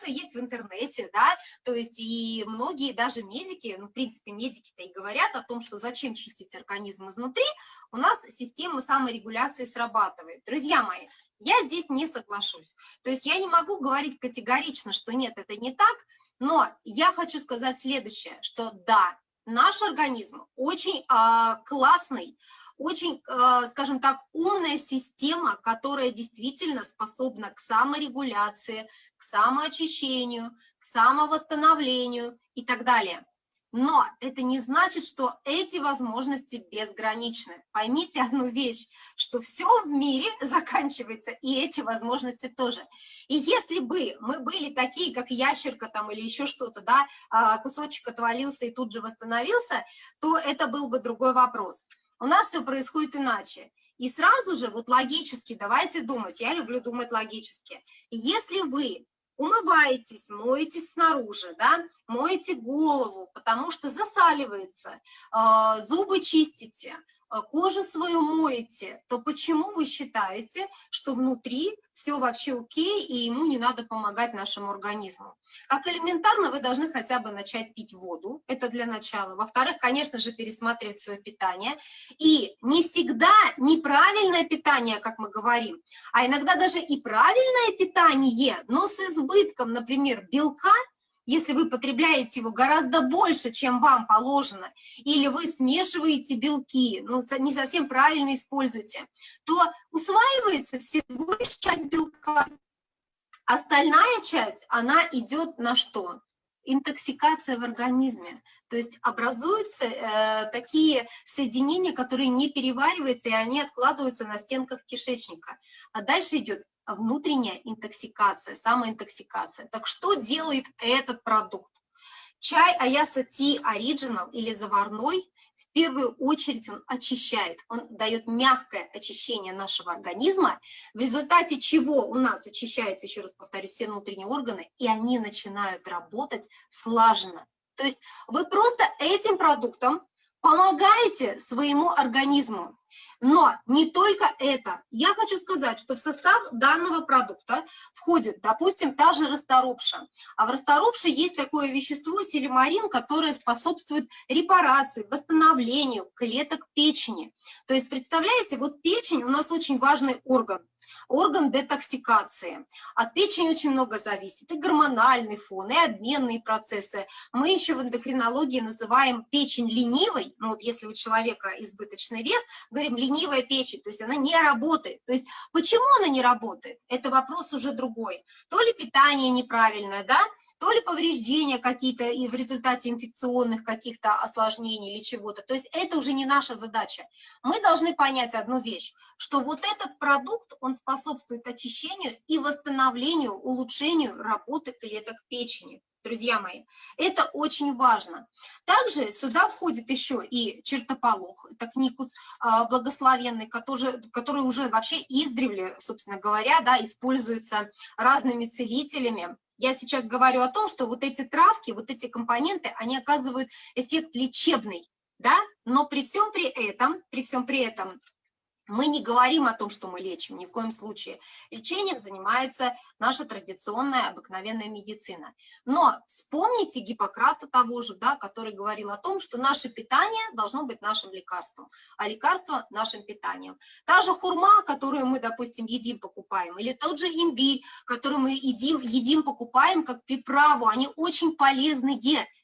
информация есть в интернете, да, то есть и многие даже медики, ну, в принципе, медики-то и говорят о том, что зачем чистить организм изнутри, у нас система саморегуляции срабатывает. Друзья мои, я здесь не соглашусь. То есть я не могу говорить категорично, что нет, это не так, но я хочу сказать следующее, что да, наш организм очень э, классный, очень, э, скажем так, умная система, которая действительно способна к саморегуляции, к самоочищению, к самовосстановлению и так далее. Но это не значит, что эти возможности безграничны. Поймите одну вещь, что все в мире заканчивается, и эти возможности тоже. И если бы мы были такие, как ящерка там или еще что-то, да, а, кусочек отвалился и тут же восстановился, то это был бы другой вопрос. У нас все происходит иначе. И сразу же, вот логически, давайте думать, я люблю думать логически. Если вы умываетесь, моетесь снаружи, да, моете голову, потому что засаливается, а, зубы чистите, кожу свою моете, то почему вы считаете, что внутри все вообще окей, и ему не надо помогать нашему организму? Как элементарно вы должны хотя бы начать пить воду, это для начала. Во-вторых, конечно же, пересматривать свое питание. И не всегда неправильное питание, как мы говорим, а иногда даже и правильное питание, но с избытком, например, белка – если вы потребляете его гораздо больше, чем вам положено, или вы смешиваете белки, ну, не совсем правильно используете, то усваивается всего лишь часть белка. Остальная часть, она идет на что? интоксикация в организме. То есть образуются э, такие соединения, которые не перевариваются, и они откладываются на стенках кишечника. А дальше идет внутренняя интоксикация, самоинтоксикация. Так что делает этот продукт? Чай Аяса Ти Original или заварной, в первую очередь он очищает, он дает мягкое очищение нашего организма, в результате чего у нас очищаются, еще раз повторюсь, все внутренние органы, и они начинают работать слаженно. То есть вы просто этим продуктом помогаете своему организму. Но не только это. Я хочу сказать, что в состав данного продукта входит, допустим, та же расторопша. А в расторопше есть такое вещество силимарин, которое способствует репарации, восстановлению клеток печени. То есть, представляете, вот печень у нас очень важный орган орган детоксикации. От печени очень много зависит, и гормональный фон, и обменные процессы. Мы еще в эндокринологии называем печень ленивой, ну вот если у человека избыточный вес, говорим ленивая печень, то есть она не работает. То есть почему она не работает? Это вопрос уже другой. То ли питание неправильное, да, то ли повреждения какие-то и в результате инфекционных каких-то осложнений или чего-то. То есть это уже не наша задача. Мы должны понять одну вещь, что вот этот продукт, он способствует очищению и восстановлению, улучшению работы клеток печени. Друзья мои, это очень важно. Также сюда входит еще и чертополох, это кникус а, благословенный, который, который уже вообще издревле, собственно говоря, да, используется разными целителями я сейчас говорю о том, что вот эти травки, вот эти компоненты, они оказывают эффект лечебный, да, но при всем при этом, при всем при этом мы не говорим о том, что мы лечим, ни в коем случае. Лечением занимается наша традиционная обыкновенная медицина. Но вспомните Гиппократа того же, да, который говорил о том, что наше питание должно быть нашим лекарством, а лекарство нашим питанием. Та же хурма, которую мы, допустим, едим, покупаем, или тот же имбирь, который мы едим, едим покупаем как приправу, они очень полезные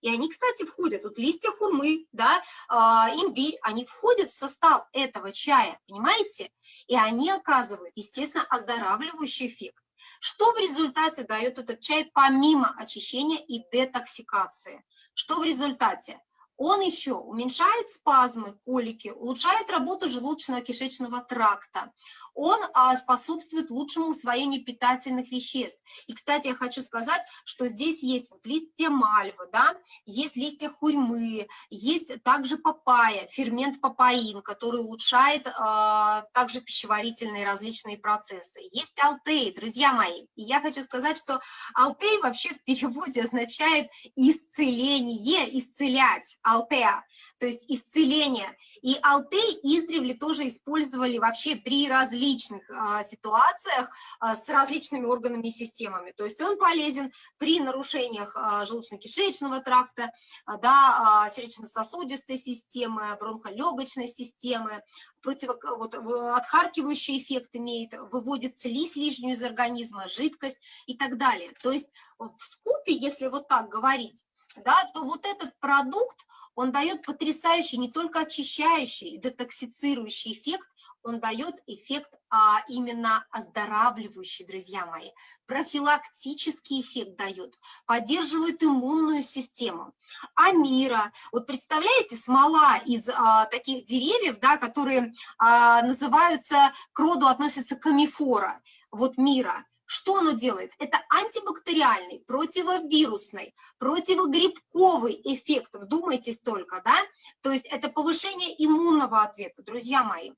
и они, кстати, входят, вот листья хурмы, да, э, имбирь, они входят в состав этого чая, понимаете? И они оказывают, естественно, оздоравливающий эффект. Что в результате дает этот чай помимо очищения и детоксикации? Что в результате? Он еще уменьшает спазмы, колики, улучшает работу желудочно-кишечного тракта. Он а, способствует лучшему усвоению питательных веществ. И, кстати, я хочу сказать, что здесь есть вот листья мальвы, да, есть листья хурьмы, есть также папайя, фермент папаин, который улучшает а, также пищеварительные различные процессы. Есть алтей, друзья мои. И я хочу сказать, что алтей вообще в переводе означает исцеление, исцелять алтеа, то есть исцеление. И алтей издревле тоже использовали вообще при различных а, ситуациях а, с различными органами и системами. То есть он полезен при нарушениях а, желудочно-кишечного тракта, а, да, а, сердечно-сосудистой системы, бронхолегочной системы, противо, вот, отхаркивающий эффект имеет, выводит слизь лишнюю из организма, жидкость и так далее. То есть в скупе, если вот так говорить, да, то вот этот продукт, он дает потрясающий, не только очищающий, детоксицирующий эффект, он дает эффект а, именно оздоравливающий, друзья мои, профилактический эффект дает, поддерживает иммунную систему. Амира, вот представляете, смола из а, таких деревьев, да, которые а, называются, к роду относятся камифора, вот мира, что оно делает? Это антибактериальный, противовирусный, противогрибковый эффект, вдумайтесь только, да? То есть это повышение иммунного ответа, друзья мои.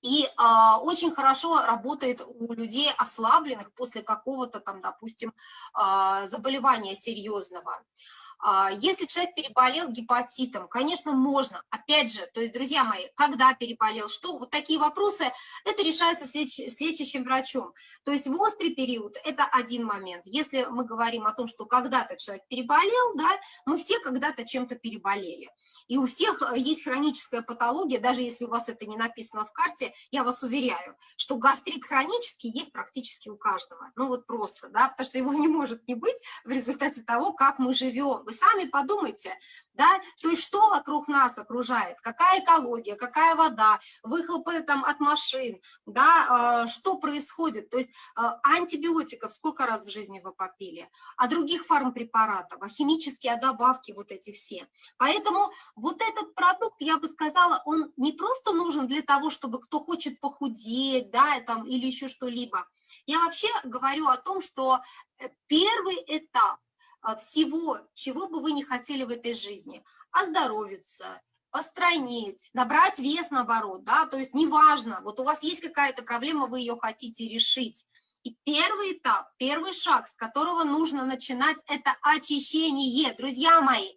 И э, очень хорошо работает у людей ослабленных после какого-то там, допустим, э, заболевания серьезного. А, если человек переболел гепатитом, конечно, можно. Опять же, то есть, друзья мои, когда переболел, что, вот такие вопросы, это решается с, леч, с лечащим врачом. То есть в острый период это один момент. Если мы говорим о том, что когда-то человек переболел, да, мы все когда-то чем-то переболели. И у всех э, есть хроническая патология, даже если у вас это не написано в карте, я вас уверяю, что гастрит хронический есть практически у каждого. Ну вот просто, да, потому что его не может не быть в результате того, как мы живем вы сами подумайте, да, то есть что вокруг нас окружает, какая экология, какая вода, выхлопы там от машин, да, э, что происходит, то есть э, антибиотиков сколько раз в жизни вы попили, а других фармпрепаратов, а химические, а добавки вот эти все. Поэтому вот этот продукт, я бы сказала, он не просто нужен для того, чтобы кто хочет похудеть, да, там, или еще что-либо. Я вообще говорю о том, что э, первый этап а, всего, чего бы вы не хотели в этой жизни, оздоровиться, постройнеть, набрать вес наоборот, да, то есть неважно, вот у вас есть какая-то проблема, вы ее хотите решить. И первый этап, первый шаг, с которого нужно начинать, это очищение, друзья мои.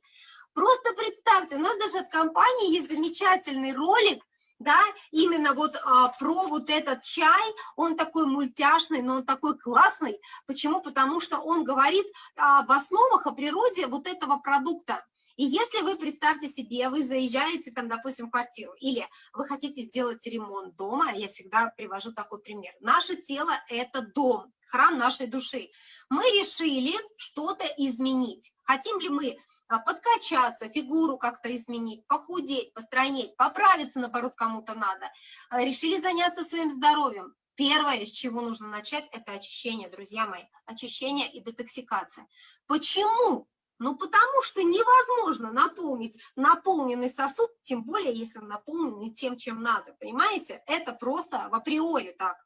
Просто представьте, у нас даже от компании есть замечательный ролик, да, именно вот а, про вот этот чай, он такой мультяшный, но он такой классный. Почему? Потому что он говорит об основах, о природе вот этого продукта. И если вы, представьте себе, вы заезжаете там, допустим, в квартиру, или вы хотите сделать ремонт дома, я всегда привожу такой пример. Наше тело – это дом, храм нашей души. Мы решили что-то изменить. Хотим ли мы а, подкачаться, фигуру как-то изменить, похудеть, постройнеть, поправиться, наоборот, кому-то надо. А, решили заняться своим здоровьем. Первое, с чего нужно начать, это очищение, друзья мои, очищение и детоксикация. Почему? Ну, потому что невозможно наполнить наполненный сосуд, тем более, если он наполнен не тем, чем надо, понимаете? Это просто в априори так.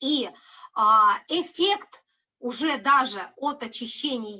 И а, эффект уже даже от очищения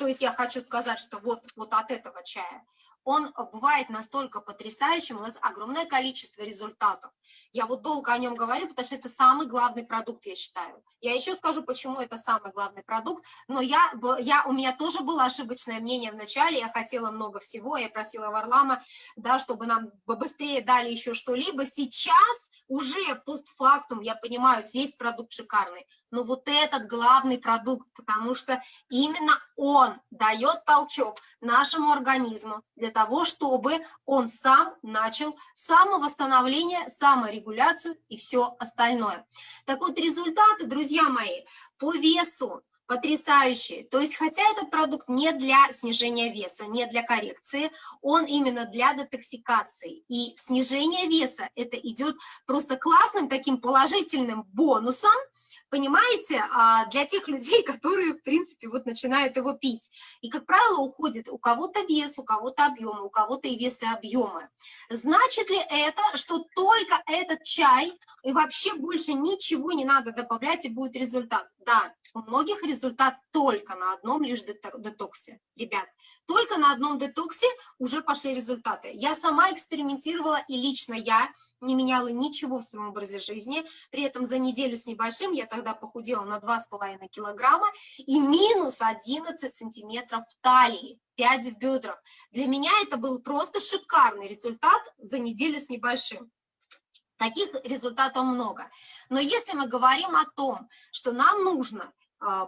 то есть я хочу сказать, что вот, вот от этого чая он бывает настолько потрясающим, у нас огромное количество результатов. Я вот долго о нем говорю, потому что это самый главный продукт, я считаю. Я еще скажу, почему это самый главный продукт, но я, я, у меня тоже было ошибочное мнение в начале, я хотела много всего, я просила Варлама, да, чтобы нам быстрее дали еще что-либо. Сейчас уже постфактум я понимаю, весь продукт шикарный, но вот этот главный продукт, потому что именно он дает толчок нашему организму для того, чтобы он сам начал самовосстановление, саморегуляцию и все остальное. Так вот, результаты, друзья мои, по весу потрясающие. То есть, хотя этот продукт не для снижения веса, не для коррекции, он именно для детоксикации. И снижение веса, это идет просто классным таким положительным бонусом, понимаете, а, для тех людей, которые, в принципе, вот начинают его пить. И, как правило, уходит у кого-то вес, у кого-то объемы, у кого-то и вес, и объемы. Значит ли это, что только этот чай, и вообще больше ничего не надо добавлять, и будет результат? Да, у многих результат только на одном лишь детоксе. Ребят, только на одном детоксе уже пошли результаты. Я сама экспериментировала, и лично я не меняла ничего в своем образе жизни. При этом за неделю с небольшим я тогда похудела на 2,5 килограмма и минус 11 сантиметров в талии. 5 в бедрах. Для меня это был просто шикарный результат за неделю с небольшим. Таких результатов много. Но если мы говорим о том, что нам нужно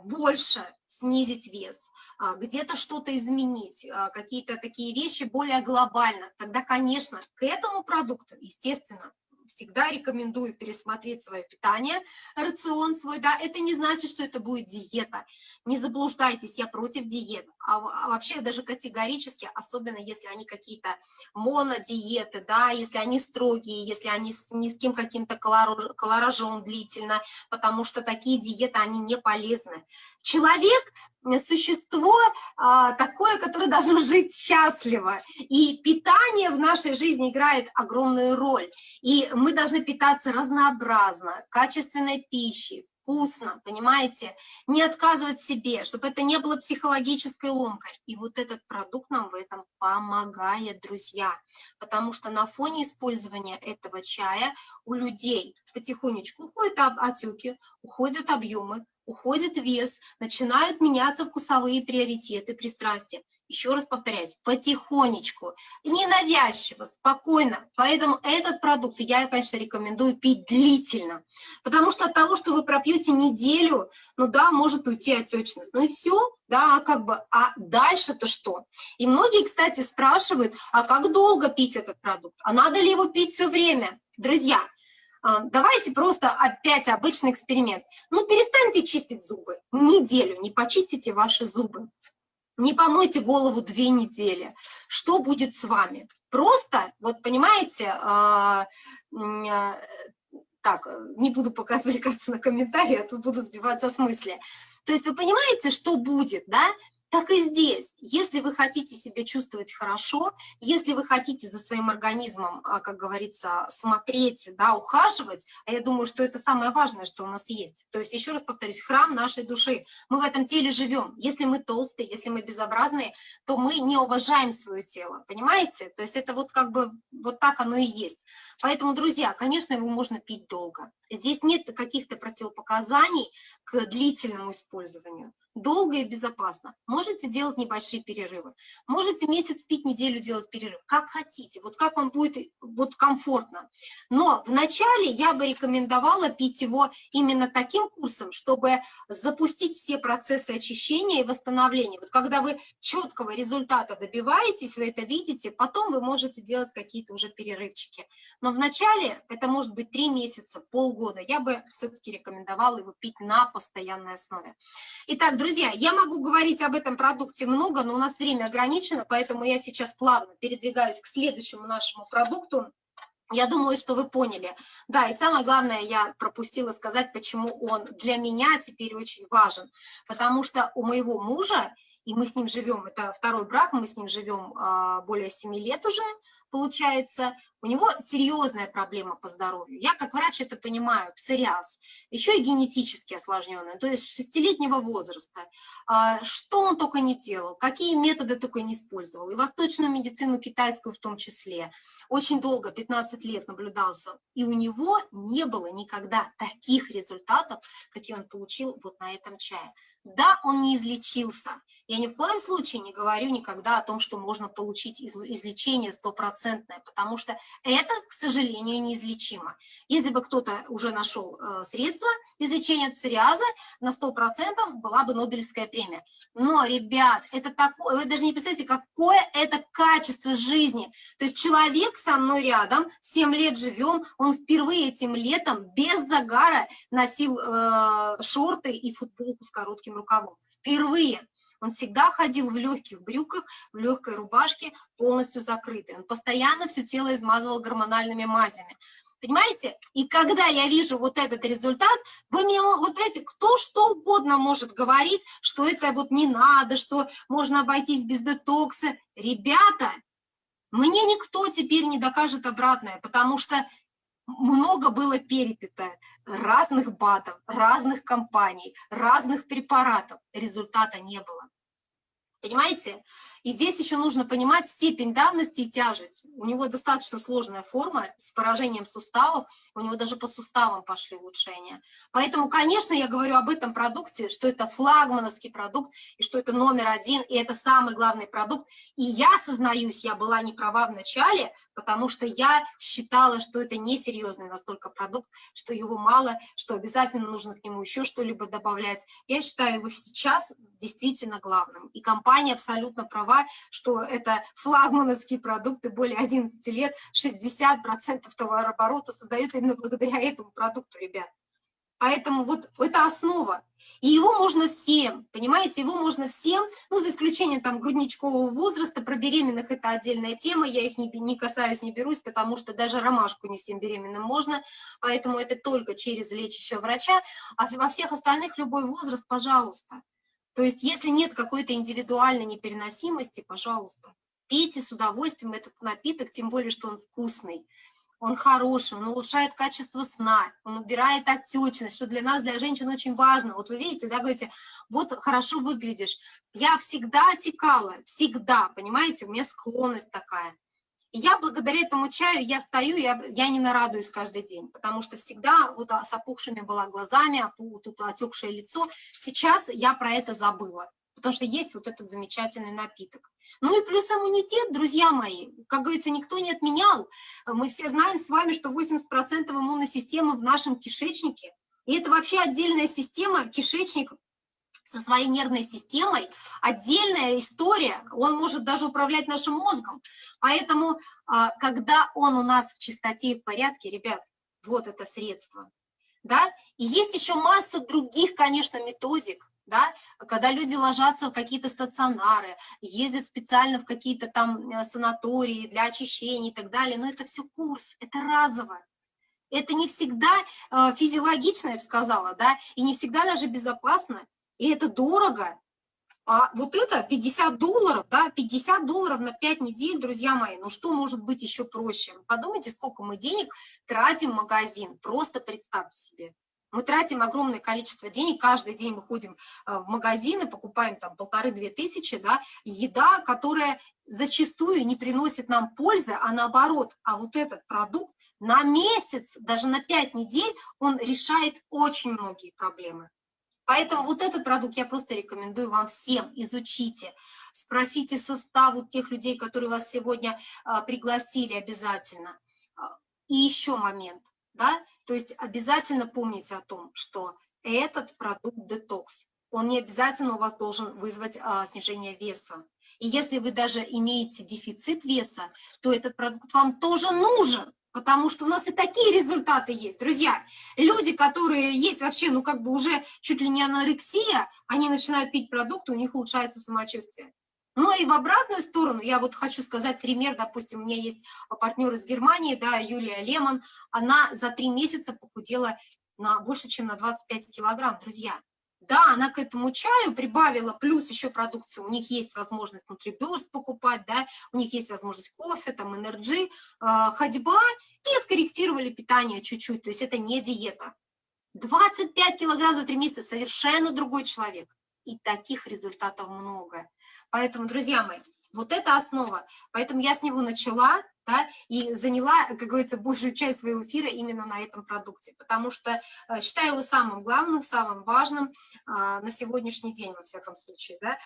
больше снизить вес, а, где-то что-то изменить, а, какие-то такие вещи более глобально, тогда, конечно, к этому продукту, естественно, всегда рекомендую пересмотреть свое питание, рацион свой, да, это не значит, что это будет диета, не заблуждайтесь, я против диет, а, а вообще даже категорически, особенно если они какие-то монодиеты, да, если они строгие, если они с низким каким-то колоражом длительно, потому что такие диеты, они не полезны. Человек существо а, такое, которое должно жить счастливо. И питание в нашей жизни играет огромную роль. И мы должны питаться разнообразно, качественной пищей, вкусно, понимаете, не отказывать себе, чтобы это не было психологической ломкой. И вот этот продукт нам в этом помогает, друзья, потому что на фоне использования этого чая у людей потихонечку уходят отеки, уходят объемы, уходит вес, начинают меняться вкусовые приоритеты, пристрастия. Еще раз повторяюсь, потихонечку, ненавязчиво, спокойно. Поэтому этот продукт я, конечно, рекомендую пить длительно. Потому что от того, что вы пропьете неделю, ну да, может уйти отечность. Ну и все, да, как бы, а дальше-то что? И многие, кстати, спрашивают, а как долго пить этот продукт? А надо ли его пить все время? Друзья, а, давайте просто опять обычный эксперимент. Ну, перестаньте чистить зубы. Неделю не почистите ваши зубы. Не помойте голову две недели. Что будет с вами? Просто, вот понимаете, а, а, так, не буду пока отвлекаться на комментарии, а то буду сбиваться с мысли. То есть вы понимаете, что будет, да? Так и здесь, если вы хотите себя чувствовать хорошо, если вы хотите за своим организмом, а, как говорится, смотреть, да, ухаживать, а я думаю, что это самое важное, что у нас есть. То есть, еще раз повторюсь, храм нашей души. Мы в этом теле живем. Если мы толстые, если мы безобразные, то мы не уважаем свое тело, понимаете? То есть это вот как бы вот так оно и есть. Поэтому, друзья, конечно, его можно пить долго. Здесь нет каких-то противопоказаний к длительному использованию долго и безопасно. Можете делать небольшие перерывы, можете месяц пить, неделю делать перерыв, как хотите, вот как вам будет вот комфортно. Но вначале я бы рекомендовала пить его именно таким курсом, чтобы запустить все процессы очищения и восстановления. Вот когда вы четкого результата добиваетесь, вы это видите, потом вы можете делать какие-то уже перерывчики. Но вначале это может быть 3 месяца, полгода. Я бы все-таки рекомендовала его пить на постоянной основе. Итак, друзья, я могу говорить об этом продукте много, но у нас время ограничено, поэтому я сейчас плавно передвигаюсь к следующему нашему продукту. Я думаю, что вы поняли. Да, и самое главное, я пропустила сказать, почему он для меня теперь очень важен. Потому что у моего мужа, и мы с ним живем, это второй брак, мы с ним живем а, более 7 лет уже, получается, у него серьезная проблема по здоровью. Я как врач это понимаю, псориаз, еще и генетически осложненный, то есть шестилетнего возраста. А, что он только не делал, какие методы только не использовал, и восточную медицину, китайскую в том числе. Очень долго, 15 лет наблюдался, и у него не было никогда таких результатов, какие он получил вот на этом чае. Да, он не излечился. Я ни в коем случае не говорю никогда о том, что можно получить излечение стопроцентное, потому что это, к сожалению, неизлечимо. Если бы кто-то уже нашел э, средства излечения псориаза, на 100% была бы Нобелевская премия. Но, ребят, это такое, вы даже не представляете, какое это качество жизни. То есть человек со мной рядом, 7 лет живем, он впервые этим летом без загара носил э, шорты и футболку с коротким рукавом. Впервые. Он всегда ходил в легких брюках, в легкой рубашке, полностью закрытый. Он постоянно все тело измазывал гормональными мазями. Понимаете? И когда я вижу вот этот результат, вы мне, вот знаете, кто что угодно может говорить, что это вот не надо, что можно обойтись без детокса. Ребята, мне никто теперь не докажет обратное, потому что много было перепито разных БАТов, разных компаний, разных препаратов. Результата не было. Понимаете? И здесь еще нужно понимать степень давности и тяжесть. У него достаточно сложная форма с поражением суставов, у него даже по суставам пошли улучшения. Поэтому, конечно, я говорю об этом продукте, что это флагмановский продукт, и что это номер один, и это самый главный продукт. И я сознаюсь, я была не права в начале, потому что я считала, что это несерьезный настолько продукт, что его мало, что обязательно нужно к нему еще что-либо добавлять. Я считаю его сейчас действительно главным. И компания абсолютно права права, что это флагмановские продукты более 11 лет, 60% товарооборота создается именно благодаря этому продукту, ребят. Поэтому вот это основа. И его можно всем, понимаете, его можно всем, ну, за исключением там грудничкового возраста, про беременных это отдельная тема, я их не, не касаюсь, не берусь, потому что даже ромашку не всем беременным можно, поэтому это только через лечащего врача, а во всех остальных любой возраст, пожалуйста. То есть если нет какой-то индивидуальной непереносимости, пожалуйста, пейте с удовольствием этот напиток, тем более, что он вкусный, он хороший, он улучшает качество сна, он убирает отечность, что для нас, для женщин очень важно. Вот вы видите, да, говорите, вот хорошо выглядишь. Я всегда отекала, всегда, понимаете, у меня склонность такая. Я благодаря этому чаю, я стою, я, я не нарадуюсь каждый день, потому что всегда вот а, с опухшими была глазами, тут отекшее лицо. Сейчас я про это забыла, потому что есть вот этот замечательный напиток. Ну и плюс иммунитет, друзья мои, как говорится, никто не отменял. Мы все знаем с вами, что 80% иммунной системы в нашем кишечнике. И это вообще отдельная система, кишечник со своей нервной системой, отдельная история, он может даже управлять нашим мозгом. Поэтому, а, когда он у нас в чистоте и в порядке, ребят, вот это средство. Да? И есть еще масса других, конечно, методик, да, когда люди ложатся в какие-то стационары, ездят специально в какие-то там э, санатории для очищения и так далее, но это все курс, это разово. Это не всегда э, физиологично, я бы сказала, да, и не всегда даже безопасно, и это дорого. А вот это 50 долларов, да, 50 долларов на 5 недель, друзья мои, ну что может быть еще проще? Подумайте, сколько мы денег тратим в магазин, просто представьте себе. Мы тратим огромное количество денег, каждый день мы ходим э, в магазины, покупаем там полторы-две тысячи, да, еда, которая зачастую не приносит нам пользы, а наоборот, а вот этот продукт на месяц, даже на 5 недель, он решает очень многие проблемы. Поэтому вот этот продукт я просто рекомендую вам всем, изучите, спросите состав у тех людей, которые вас сегодня а, пригласили обязательно. А, и еще момент, да, то есть обязательно помните о том, что этот продукт детокс, он не обязательно у вас должен вызвать а, снижение веса. И если вы даже имеете дефицит веса, то этот продукт вам тоже нужен, потому что у нас и такие результаты есть. Друзья, люди, которые есть вообще, ну как бы уже чуть ли не анорексия, они начинают пить продукты, у них улучшается самочувствие. Ну и в обратную сторону, я вот хочу сказать пример, допустим, у меня есть партнер из Германии, да, Юлия Лемон, она за три месяца похудела на больше, чем на 25 килограмм, друзья. Да, она к этому чаю прибавила, плюс еще продукцию, у них есть возможность внутриберст покупать, да, у них есть возможность кофе, там, энерджи, э, ходьба, и откорректировали питание чуть-чуть, то есть это не диета. 25 килограмм за 3 месяца, совершенно другой человек. И таких результатов много. Поэтому, друзья мои, вот это основа. Поэтому я с него начала, да, и заняла, как говорится, большую часть своего эфира именно на этом продукте, потому что э, считаю его самым главным, самым важным а, на сегодняшний день, во всяком случае, да,